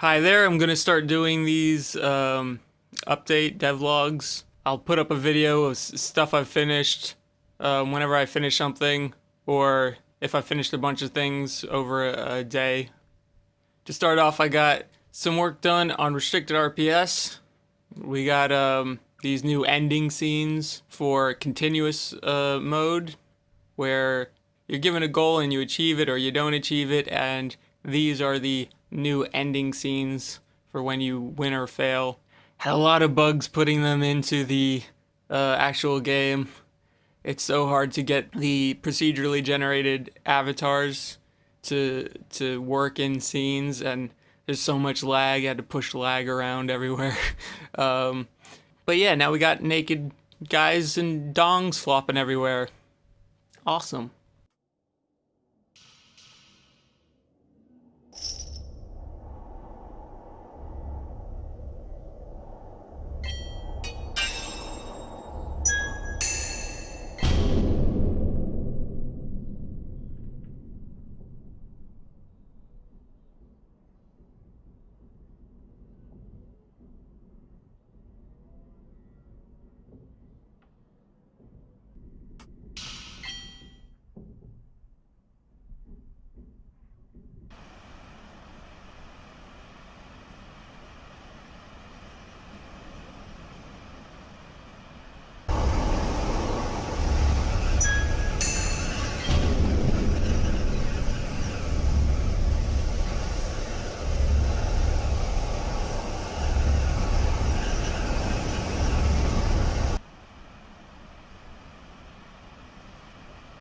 Hi there, I'm going to start doing these um, update devlogs. I'll put up a video of stuff I've finished um, whenever I finish something, or if I finished a bunch of things over a, a day. To start off, I got some work done on restricted RPS. We got um, these new ending scenes for continuous uh, mode, where you're given a goal and you achieve it or you don't achieve it, and these are the new ending scenes for when you win or fail. Had a lot of bugs putting them into the uh, actual game. It's so hard to get the procedurally generated avatars to to work in scenes, and there's so much lag. I had to push lag around everywhere. um, but yeah, now we got naked guys and dongs flopping everywhere. Awesome.